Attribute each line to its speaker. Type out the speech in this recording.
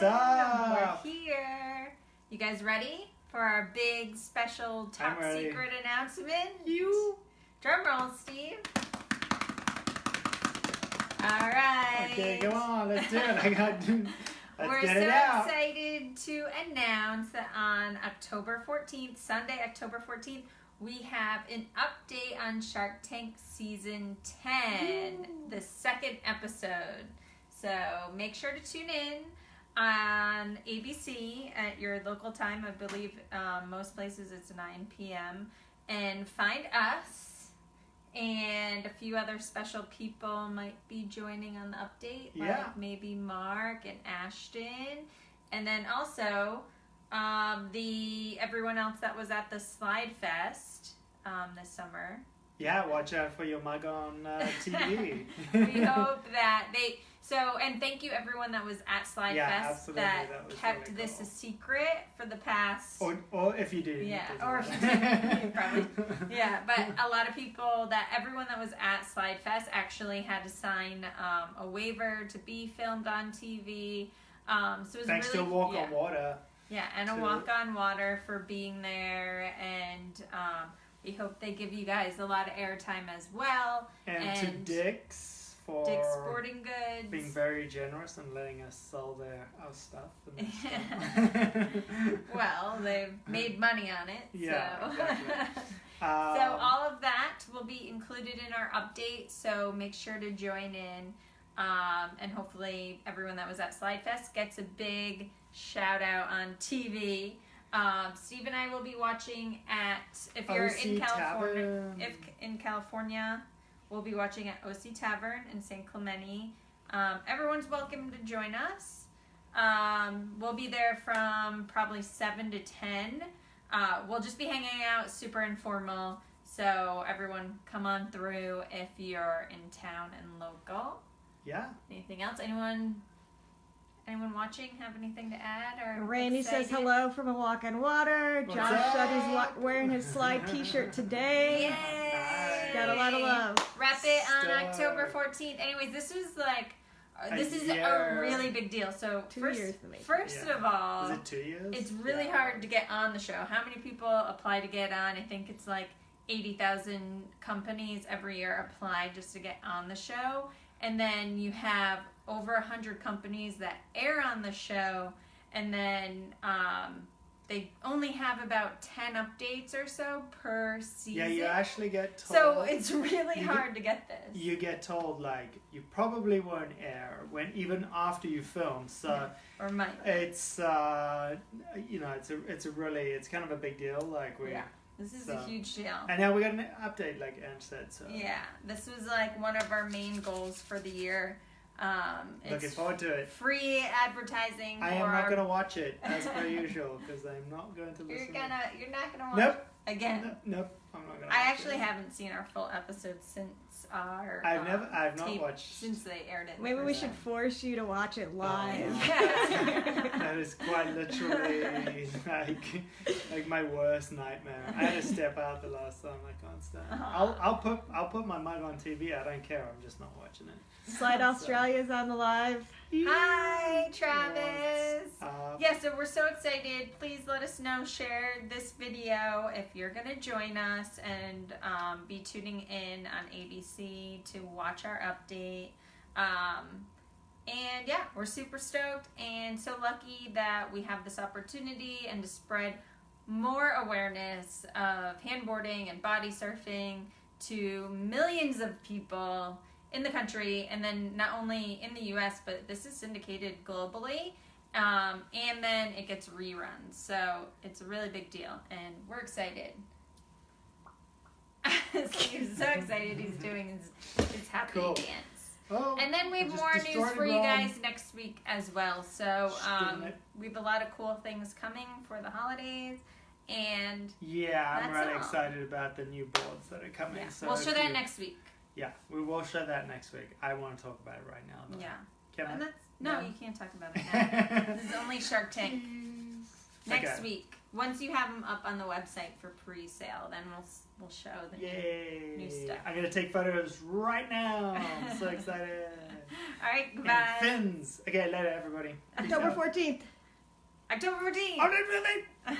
Speaker 1: What's up?
Speaker 2: We're here. You guys ready for our big special top secret announcement?
Speaker 1: You.
Speaker 2: Drum roll, Steve. All right.
Speaker 1: Okay, come on, let's do it. I got. Let's
Speaker 2: We're
Speaker 1: get
Speaker 2: so
Speaker 1: it out.
Speaker 2: excited to announce that on October 14th, Sunday, October 14th, we have an update on Shark Tank Season 10, the second episode. So make sure to tune in on ABC at your local time. I believe um, most places it's 9 p.m. And find us. And a few other special people might be joining on the update,
Speaker 1: Yeah.
Speaker 2: like maybe Mark and Ashton, and then also um, the everyone else that was at the Slide Fest um, this summer.
Speaker 1: Yeah, watch out for your mug on uh, TV.
Speaker 2: we hope that they so and thank you everyone that was at Slide
Speaker 1: Yeah,
Speaker 2: Fest that,
Speaker 1: that
Speaker 2: kept
Speaker 1: really
Speaker 2: this
Speaker 1: cool.
Speaker 2: a secret for the past
Speaker 1: or, or if you did.
Speaker 2: Yeah, or if you did, you probably- yeah but a lot of people that everyone that was at Slide Fest actually had to sign um, a waiver to be filmed on TV um, so it was
Speaker 1: Thanks
Speaker 2: really
Speaker 1: to Walk
Speaker 2: yeah.
Speaker 1: on Water.
Speaker 2: Yeah, and a walk on water for being there, and um, we hope they give you guys a lot of airtime as well.
Speaker 1: And,
Speaker 2: And
Speaker 1: to Dick's for
Speaker 2: Dick's Sporting Goods.
Speaker 1: being very generous and letting us sell their our stuff. Stuff.
Speaker 2: well, they've made money on it.
Speaker 1: Yeah,
Speaker 2: so.
Speaker 1: exactly.
Speaker 2: so
Speaker 1: Um,
Speaker 2: all of that will be included in our update. So make sure to join in, um, and hopefully everyone that was at Slide Fest gets a big shout out on TV. Um, Steve and I will be watching at if you're in California.
Speaker 1: Tavern.
Speaker 2: If in California, we'll be watching at OC Tavern in San Clemente. Um, everyone's welcome to join us. Um, we'll be there from probably seven to ten. Uh, we'll just be hanging out, super informal. So everyone, come on through if you're in town and local.
Speaker 1: yeah.
Speaker 2: Anything else? Anyone? Anyone watching have anything to add or?
Speaker 3: Randy says hello from a walk on water.
Speaker 1: What's
Speaker 3: Josh
Speaker 1: up?
Speaker 3: said he's wa- wearing his slide T-shirt today.
Speaker 2: Yay!
Speaker 3: Got a lot of love.
Speaker 2: Wrap it on
Speaker 1: Stuff.
Speaker 2: October 14th. Anyways, this was like, uh,
Speaker 1: A
Speaker 2: this is
Speaker 1: year.
Speaker 2: a really big deal. So
Speaker 3: Two
Speaker 2: first,
Speaker 3: years in the making.
Speaker 2: first
Speaker 1: Yeah.
Speaker 2: of all,
Speaker 1: Is it two years?
Speaker 2: it's really
Speaker 1: Yeah.
Speaker 2: hard to get on the show. How many people apply to get on? I think it's like 80,000 companies every year apply just to get on the show. And then you have over 100 companies that air on the show. And then um, they only have about 10 updates or so per season.
Speaker 1: Yeah, you actually get told.
Speaker 2: so it's really hard to get this.
Speaker 1: you get told like you probably won't air when even after you film. So
Speaker 2: or might.
Speaker 1: it's uh, you know it's a it's a really it's kind of a big deal. Like we
Speaker 2: Yeah. This is
Speaker 1: So-
Speaker 2: a huge deal.
Speaker 1: and now we got an update like Ange said. So
Speaker 2: Yeah, this was like one of our main goals for the year. Um,
Speaker 1: looking forward to it.
Speaker 2: free advertising.
Speaker 1: I am not gonna watch it as per usual because I'm not going to
Speaker 2: You're
Speaker 1: listen.
Speaker 2: gonna. You're not gonna watch
Speaker 1: Nope.
Speaker 2: again.
Speaker 1: Nope. Nope. I'm not gonna.
Speaker 2: I actually
Speaker 1: it.
Speaker 2: haven't seen our full episode since our.
Speaker 1: I've
Speaker 2: um,
Speaker 1: never. I've not watched.
Speaker 2: since they aired it.
Speaker 3: Maybe we
Speaker 2: first
Speaker 3: should force you to watch it live.
Speaker 1: that is quite literally like like my worst nightmare. I had to step out the last time. I can't stand. it. I'll I'll put I'll put my mug on TV. I don't care. I'm just not watching it.
Speaker 3: Slide Australia's on the live.
Speaker 2: Hi, Travis.
Speaker 1: Uh,
Speaker 2: Yeah, so we're so excited. Please let us know. Share this video if you're going to join us and um, be tuning in on ABC to watch our update. Um, and yeah, we're super stoked and so lucky that we have this opportunity and to spread more awareness of handboarding and body surfing to millions of people in the country and then not only in the US but this is syndicated globally um, and then it gets reruns so it's a really big deal and we're excited Steve's so excited he's doing his, his happy
Speaker 1: Cool.
Speaker 2: dance
Speaker 1: oh,
Speaker 2: and then we have more news for you guys next week as well so um, we have a lot of cool things coming for the holidays and
Speaker 1: Yeah, I'm really
Speaker 2: all.
Speaker 1: excited about the new boards that are coming.
Speaker 2: yeah,
Speaker 1: So
Speaker 2: we'll show that
Speaker 1: you-
Speaker 2: next week
Speaker 1: Yeah, we will show that next week. I want to talk about it right now. Though.
Speaker 2: yeah
Speaker 1: Can
Speaker 2: and
Speaker 1: I?
Speaker 2: that's no
Speaker 1: No.
Speaker 2: you can't talk about it now. this is only shark tank next
Speaker 1: Okay.
Speaker 2: week once you have them up on the website for pre-sale, then we'll we'll show the new-
Speaker 1: Yay!
Speaker 2: New stuff.
Speaker 1: I'm gonna take photos right now. I'm so excited.
Speaker 2: All right,
Speaker 1: And
Speaker 2: goodbye.
Speaker 1: fins. Okay, later, everybody. Peace
Speaker 3: October
Speaker 1: out.
Speaker 3: 14th.
Speaker 2: October 14th.
Speaker 1: Oh, no, no, no.